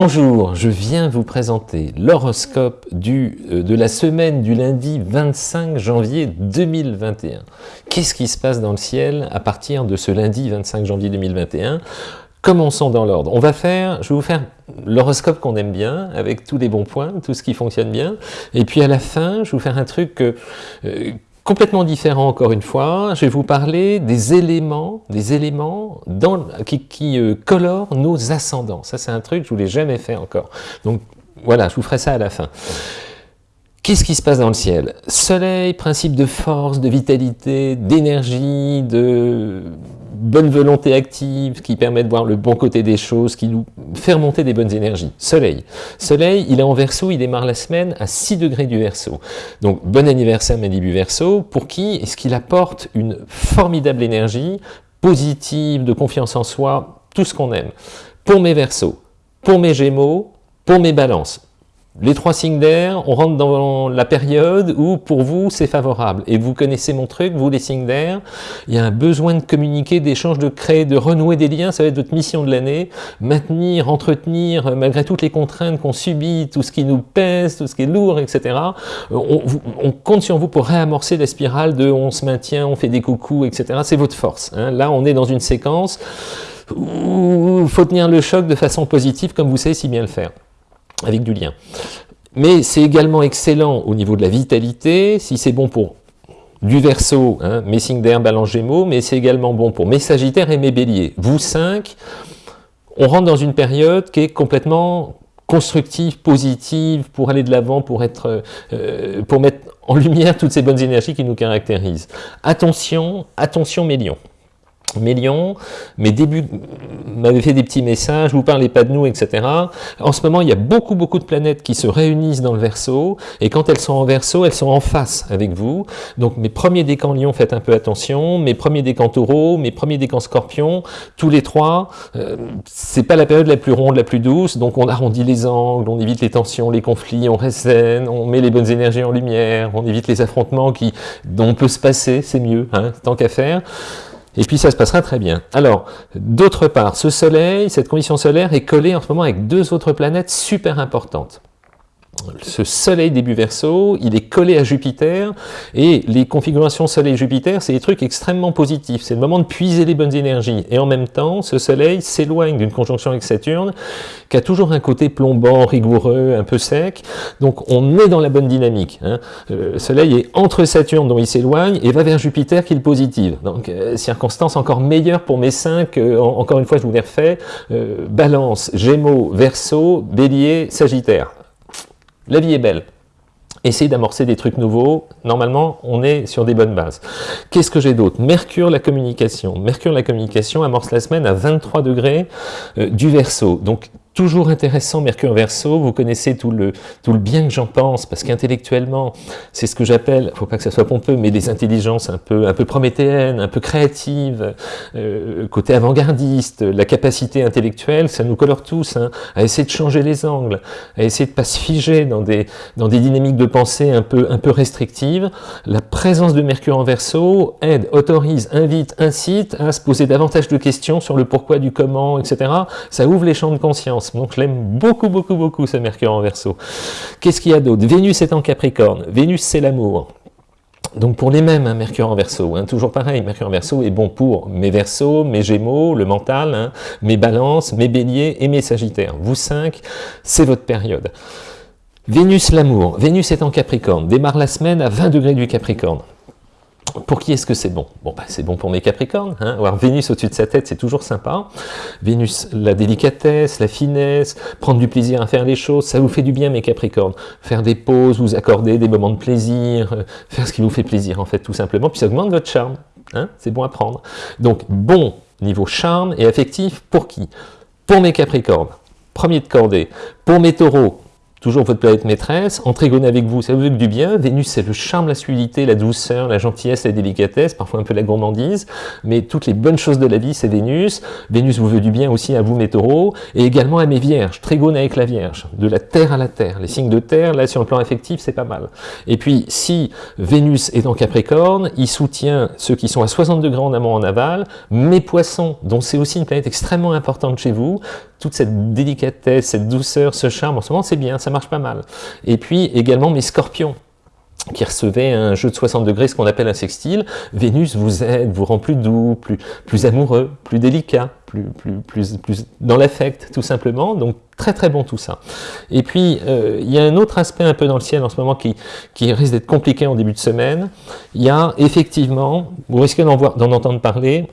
Bonjour, je viens vous présenter l'horoscope euh, de la semaine du lundi 25 janvier 2021. Qu'est-ce qui se passe dans le ciel à partir de ce lundi 25 janvier 2021 Commençons dans l'ordre. On va faire, je vais vous faire l'horoscope qu'on aime bien, avec tous les bons points, tout ce qui fonctionne bien. Et puis à la fin, je vais vous faire un truc que, euh, complètement différent encore une fois. Je vais vous parler des éléments, des éléments dans, qui, qui euh, colorent nos ascendants. Ça, c'est un truc que je l'ai jamais fait encore. Donc voilà, je vous ferai ça à la fin. Qu'est-ce qui se passe dans le ciel? Soleil, principe de force, de vitalité, d'énergie, de bonne volonté active, qui permet de voir le bon côté des choses, qui nous fait remonter des bonnes énergies. Soleil. Soleil, il est en verso, il démarre la semaine à 6 degrés du verso. Donc, bon anniversaire Malibu Verso, pour qui est-ce qu'il apporte une formidable énergie, positive, de confiance en soi, tout ce qu'on aime? Pour mes versos, pour mes gémeaux, pour mes balances les trois signes d'air, on rentre dans la période où pour vous c'est favorable. Et vous connaissez mon truc, vous les signes d'air, il y a un besoin de communiquer, d'échange, de créer, de renouer des liens, ça va être votre mission de l'année, maintenir, entretenir, malgré toutes les contraintes qu'on subit, tout ce qui nous pèse, tout ce qui est lourd, etc. On, on compte sur vous pour réamorcer la spirale de on se maintient, on fait des coucous, etc. C'est votre force. Hein. Là, on est dans une séquence où il faut tenir le choc de façon positive, comme vous savez si bien le faire avec du lien. Mais c'est également excellent au niveau de la vitalité, si c'est bon pour du verso, hein, mes signes d'air, balance gémeaux, mais c'est également bon pour mes sagittaires et mes béliers. Vous cinq, on rentre dans une période qui est complètement constructive, positive, pour aller de l'avant, pour, euh, pour mettre en lumière toutes ces bonnes énergies qui nous caractérisent. Attention, attention mes lions mes lions, mes débuts m'avaient fait des petits messages, vous parlez pas de nous, etc. En ce moment, il y a beaucoup, beaucoup de planètes qui se réunissent dans le verso, et quand elles sont en verso, elles sont en face avec vous. Donc mes premiers décans lions, faites un peu attention, mes premiers décans taureaux, mes premiers décans scorpions, tous les trois, euh, c'est pas la période la plus ronde, la plus douce, donc on arrondit les angles, on évite les tensions, les conflits, on reste on met les bonnes énergies en lumière, on évite les affrontements qui, dont on peut se passer, c'est mieux, hein, tant qu'à faire et puis ça se passera très bien. Alors, d'autre part, ce soleil, cette condition solaire est collée en ce moment avec deux autres planètes super importantes ce soleil début verso, il est collé à Jupiter, et les configurations soleil-Jupiter, c'est des trucs extrêmement positifs, c'est le moment de puiser les bonnes énergies, et en même temps, ce soleil s'éloigne d'une conjonction avec Saturne, qui a toujours un côté plombant, rigoureux, un peu sec, donc on est dans la bonne dynamique. Hein. Euh, le soleil est entre Saturne, dont il s'éloigne, et va vers Jupiter, qui est le positif. Donc, euh, circonstance encore meilleure pour mes cinq, euh, encore une fois, je vous les refais, Balance, Gémeaux, Verseau, Bélier, Sagittaire. La vie est belle. Essayez d'amorcer des trucs nouveaux. Normalement, on est sur des bonnes bases. Qu'est-ce que j'ai d'autre? Mercure, la communication. Mercure, la communication amorce la semaine à 23 degrés euh, du verso. Donc, Toujours intéressant, Mercure Verseau, vous connaissez tout le, tout le bien que j'en pense, parce qu'intellectuellement, c'est ce que j'appelle, faut pas que ça soit pompeux, mais des intelligences un peu, un peu prométhéennes, un peu créatives, euh, côté avant-gardiste, la capacité intellectuelle, ça nous colore tous, hein, à essayer de changer les angles, à essayer de pas se figer dans des, dans des dynamiques de pensée un peu, un peu restrictives. La présence de Mercure en Verseau aide, autorise, invite, incite à se poser davantage de questions sur le pourquoi, du comment, etc. Ça ouvre les champs de conscience. Donc je l'aime beaucoup, beaucoup, beaucoup ce Mercure en Verseau. Qu'est-ce qu'il y a d'autre? Vénus est en Capricorne. Vénus, c'est l'amour. Donc pour les mêmes, hein, Mercure en Verseau, hein, toujours pareil, Mercure en Verseau est bon pour mes Verseaux, mes Gémeaux, le mental, hein, mes Balances, mes Béliers et mes Sagittaires. Vous cinq, c'est votre période. Vénus l'amour, Vénus est en Capricorne, démarre la semaine à 20 degrés du Capricorne. Pour qui est-ce que c'est bon? Bah, c'est bon pour mes Capricornes. Hein Avoir Vénus au-dessus de sa tête, c'est toujours sympa. Vénus, la délicatesse, la finesse, prendre du plaisir à faire les choses, ça vous fait du bien, mes Capricornes. Faire des pauses, vous accorder des moments de plaisir, euh, faire ce qui vous fait plaisir, en fait, tout simplement. Puis ça augmente votre charme. Hein c'est bon à prendre. Donc, bon niveau charme et affectif, pour qui? Pour mes Capricornes, premier de cordée. Pour mes taureaux, toujours votre planète maîtresse, en trigone avec vous, ça vous veut du bien, Vénus c'est le charme, la fluidité, la douceur, la gentillesse, la délicatesse, parfois un peu la gourmandise, mais toutes les bonnes choses de la vie c'est Vénus, Vénus vous veut du bien aussi à vous mes taureaux, et également à mes vierges, trigone avec la vierge, de la terre à la terre, les signes de terre, là sur le plan affectif c'est pas mal. Et puis si Vénus est en Capricorne, il soutient ceux qui sont à 60 degrés en amont en aval, mes poissons, dont c'est aussi une planète extrêmement importante chez vous, toute cette délicatesse, cette douceur, ce charme, en ce moment c'est bien, marche pas mal. Et puis également mes scorpions, qui recevaient un jeu de 60 degrés, ce qu'on appelle un sextile, Vénus vous aide, vous rend plus doux, plus, plus amoureux, plus délicat, plus, plus, plus, dans l'affect, tout simplement. Donc très très bon tout ça. Et puis, euh, il y a un autre aspect un peu dans le ciel en ce moment qui, qui risque d'être compliqué en début de semaine. Il y a effectivement, vous risquez d'en entendre parler,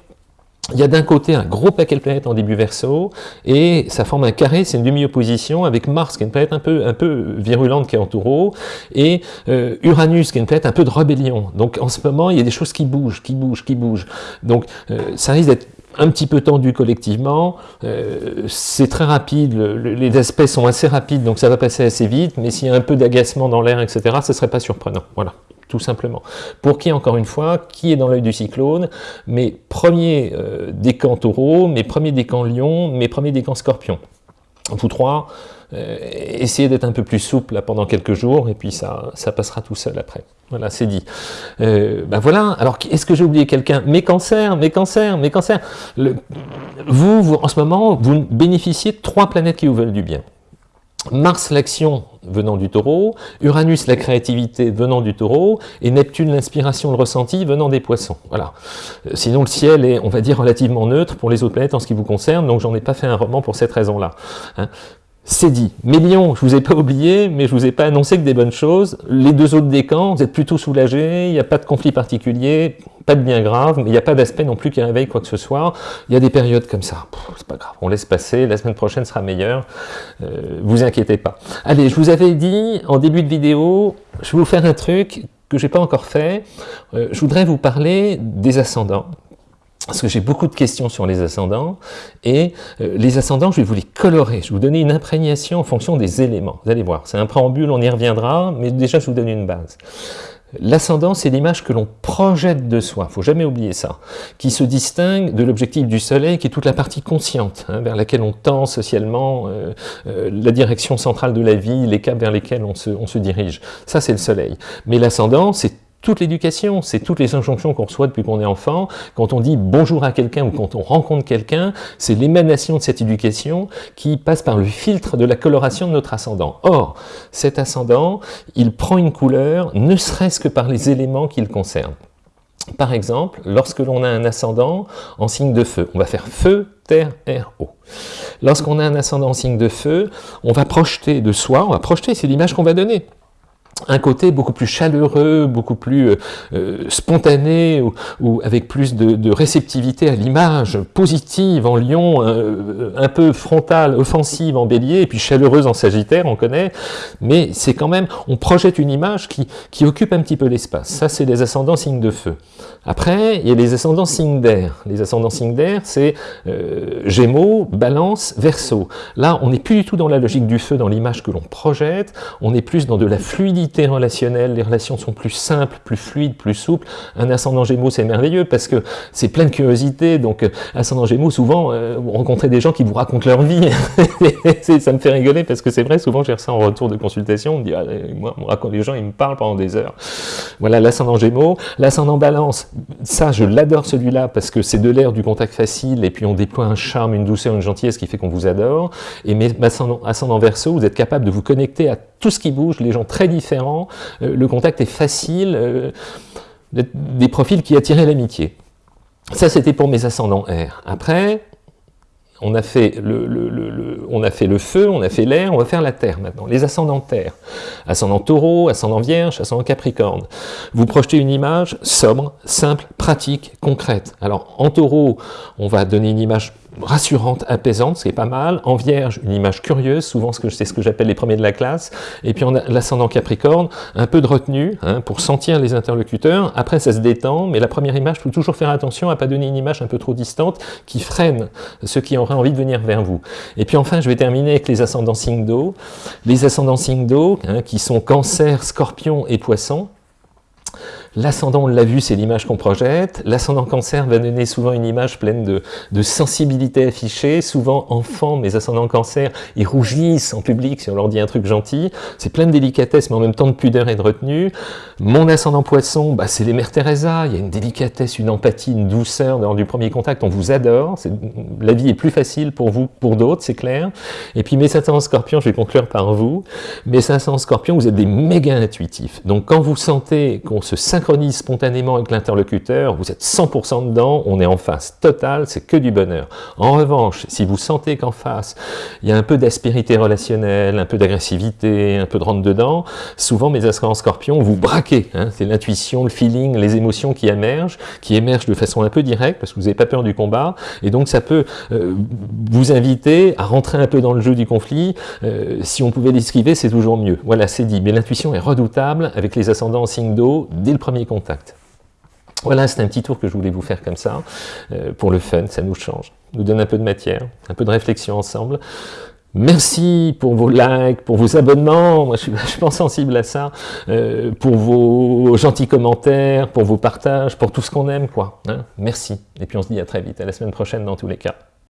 il y a d'un côté un gros paquet de planètes en début verso, et ça forme un carré, c'est une demi-opposition, avec Mars, qui est une planète un peu, un peu virulente, qui est en taureau, et euh, Uranus, qui est une planète un peu de rébellion. Donc en ce moment, il y a des choses qui bougent, qui bougent, qui bougent. Donc euh, ça risque d'être un petit peu tendu collectivement, euh, c'est très rapide, les aspects sont assez rapides, donc ça va passer assez vite, mais s'il y a un peu d'agacement dans l'air, etc., ce ne serait pas surprenant. Voilà tout simplement. Pour qui, encore une fois, qui est dans l'œil du cyclone Mes premiers euh, décans taureau, mes premiers décans lion, mes premiers décans scorpion. Vous trois, euh, essayez d'être un peu plus souple pendant quelques jours, et puis ça, ça passera tout seul après. Voilà, c'est dit. Euh, ben voilà, alors est-ce que j'ai oublié quelqu'un? Mes cancers, mes cancers, mes cancers. Vous, vous, en ce moment, vous bénéficiez de trois planètes qui vous veulent du bien. Mars l'action venant du taureau, Uranus la créativité venant du taureau, et Neptune l'inspiration, le ressenti venant des poissons. Voilà. Euh, sinon le ciel est, on va dire, relativement neutre pour les autres planètes en ce qui vous concerne, donc j'en ai pas fait un roman pour cette raison-là. Hein. C'est dit. Mais Lyon, je vous ai pas oublié, mais je vous ai pas annoncé que des bonnes choses. Les deux autres décans, vous êtes plutôt soulagés, il n'y a pas de conflit particulier, pas de bien grave, mais il n'y a pas d'aspect non plus qui réveille quoi que ce soit. Il y a des périodes comme ça, c'est pas grave, on laisse passer, la semaine prochaine sera meilleure, euh, vous inquiétez pas. Allez, je vous avais dit en début de vidéo, je vais vous faire un truc que j'ai pas encore fait, euh, je voudrais vous parler des ascendants parce que j'ai beaucoup de questions sur les ascendants, et euh, les ascendants, je vais vous les colorer, je vais vous donner une imprégnation en fonction des éléments. Vous allez voir, c'est un préambule, on y reviendra, mais déjà je vous donne une base. L'ascendant, c'est l'image que l'on projette de soi, faut jamais oublier ça, qui se distingue de l'objectif du soleil, qui est toute la partie consciente, hein, vers laquelle on tend socialement, euh, euh, la direction centrale de la vie, les caps vers lesquels on se, on se dirige. Ça, c'est le soleil. Mais l'ascendant, c'est toute l'éducation, c'est toutes les injonctions qu'on reçoit depuis qu'on est enfant. Quand on dit bonjour à quelqu'un ou quand on rencontre quelqu'un, c'est l'émanation de cette éducation qui passe par le filtre de la coloration de notre ascendant. Or, cet ascendant, il prend une couleur, ne serait-ce que par les éléments qu'il concerne. Par exemple, lorsque l'on a un ascendant en signe de feu, on va faire feu, terre, air, eau. Lorsqu'on a un ascendant en signe de feu, on va projeter de soi, on va projeter, c'est l'image qu'on va donner un côté beaucoup plus chaleureux, beaucoup plus euh, euh, spontané, ou, avec plus de, réceptivité à l'image, positive en lion, euh, un peu frontale, offensive en bélier, et puis chaleureuse en sagittaire, on connaît, mais c'est quand même, on projette une image qui, qui occupe un petit peu l'espace. Ça, c'est les ascendants signes de feu. Après, il y a les ascendants signes d'air. Les ascendants signes d'air, c'est Gémeaux, Balance, Verseau. Là, on n'est plus du tout dans la logique du feu, dans l'image que l'on projette, on est plus dans de la fluidité relationnelle, les relations sont plus simples, plus fluides, plus souples. Un ascendant Gémeaux, c'est merveilleux parce que c'est plein de curiosité. Donc, euh, ascendant Gémeaux, souvent, euh, vous rencontrez des gens qui vous racontent leur vie. ça me fait rigoler parce que c'est vrai, souvent, j'ai reçu en retour de consultation, on me dit, ah, moi, on raconte les gens, ils me parlent pendant des heures. Voilà, l'ascendant Gémeaux. L'ascendant Balance, ça, je l'adore celui-là parce que c'est de l'air du contact facile et puis on déploie un charme, une douceur, une gentillesse qui fait qu'on vous adore. Et mais ascendant, ascendant Verseau, vous êtes capable de vous connecter à tout ce qui bouge, les gens très différents, euh, le contact est facile, euh, des profils qui attiraient l'amitié. Ça, c'était pour mes ascendants R. Après, on a, fait le, on a fait le feu, on a fait l'air, on va faire la terre maintenant. Les ascendants terre. Ascendant taureau, ascendant vierge, ascendant capricorne. Vous projetez une image sobre, simple, pratique, concrète. Alors en taureau, on va donner une image rassurante, apaisante, ce qui est pas mal. En Vierge, une image curieuse, souvent c'est ce que j'appelle les premiers de la classe. Et puis en l'ascendant Capricorne, un peu de retenue hein, pour sentir les interlocuteurs. Après, ça se détend, mais la première image, il faut toujours faire attention à pas donner une image un peu trop distante qui freine ceux qui auraient envie de venir vers vous. Et puis enfin, je vais terminer avec les ascendants signes d'eau. Les ascendants signes d'eau, hein, qui sont Cancer, Scorpion et Poisson. L'ascendant, on l'a vu, c'est l'image qu'on projette. L'ascendant cancer va donner souvent une image pleine de, sensibilité affichée. Souvent, enfants, mes ascendants cancer, ils rougissent en public si on leur dit un truc gentil. C'est plein de délicatesse, mais en même temps de pudeur et de retenue. Mon ascendant poisson, bah, c'est les mères Teresa. Il y a une délicatesse, une empathie, une douceur lors du premier contact. On vous adore. La vie est plus facile pour vous, pour d'autres, c'est clair. Et puis mes ascendants scorpions, je vais conclure par vous. Mes ascendants scorpions, vous êtes des méga intuitifs. Donc quand vous sentez qu'on se synchronise spontanément avec l'interlocuteur, vous êtes 100% dedans, on est en face totale, c'est que du bonheur. En revanche, si vous sentez qu'en face, il y a un peu d'aspérité relationnelle, un peu d'agressivité, un peu de rentre-dedans, souvent mes ascendants scorpions, vous braquez. Hein, c'est l'intuition, le feeling, les émotions qui émergent, qui émergent de façon un peu directe, parce que vous n'avez pas peur du combat, et donc ça peut euh, vous inviter à rentrer un peu dans le jeu du conflit. Euh, si on pouvait l'esquiver, c'est toujours mieux. Voilà, c'est dit. Mais l'intuition est redoutable avec les ascendants en signe d'eau dès le premier contact. Voilà, c'est un petit tour que je voulais vous faire comme ça, euh, pour le fun, ça nous change, nous donne un peu de matière, un peu de réflexion ensemble. Merci pour vos likes, pour vos abonnements, moi je suis vachement sensible à ça, euh, pour vos gentils commentaires, pour vos partages, pour tout ce qu'on aime, quoi. Hein. Merci, et puis on se dit à très vite, à la semaine prochaine dans tous les cas.